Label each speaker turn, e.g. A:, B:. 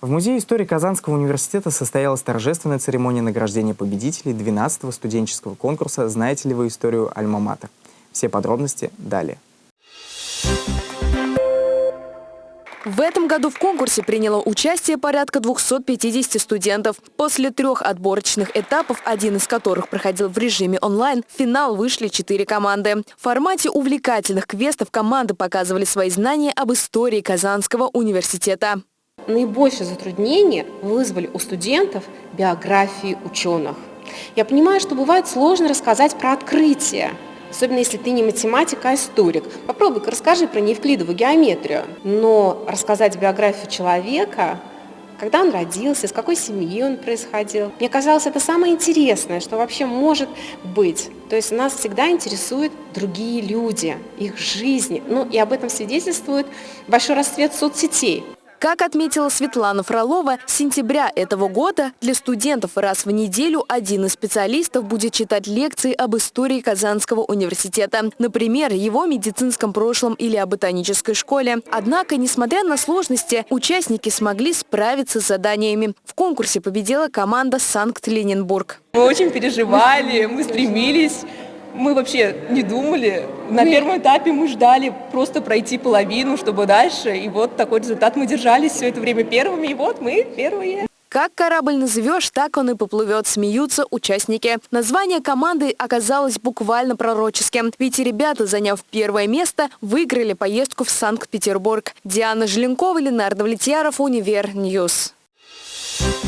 A: В Музее истории Казанского университета состоялась торжественная церемония награждения победителей 12-го студенческого конкурса «Знаете ли вы историю Альма-Матер?». Все подробности далее.
B: В этом году в конкурсе приняло участие порядка 250 студентов. После трех отборочных этапов, один из которых проходил в режиме онлайн, в финал вышли четыре команды. В формате увлекательных квестов команды показывали свои знания об истории Казанского университета
C: наибольшее затруднение вызвали у студентов биографии ученых. Я понимаю, что бывает сложно рассказать про открытие, особенно если ты не математик, а историк. Попробуй-ка расскажи про неевклидову геометрию. Но рассказать биографию человека, когда он родился, из какой семьи он происходил. Мне казалось, это самое интересное, что вообще может быть. То есть нас всегда интересуют другие люди, их жизни. Ну и об этом свидетельствует большой расцвет соцсетей.
B: Как отметила Светлана Фролова, с сентября этого года для студентов раз в неделю один из специалистов будет читать лекции об истории Казанского университета. Например, его медицинском прошлом или о ботанической школе. Однако, несмотря на сложности, участники смогли справиться с заданиями. В конкурсе победила команда «Санкт-Ленинбург».
D: Мы очень переживали, мы стремились мы вообще не думали. На первом этапе мы ждали просто пройти половину, чтобы дальше. И вот такой результат мы держались все это время первыми. И вот мы первые.
B: Как корабль назовешь, так он и поплывет, смеются участники. Название команды оказалось буквально пророческим, ведь ребята, заняв первое место, выиграли поездку в Санкт-Петербург. Диана Желенкова, Ленар Давлетьяров, Универ News. Thank you.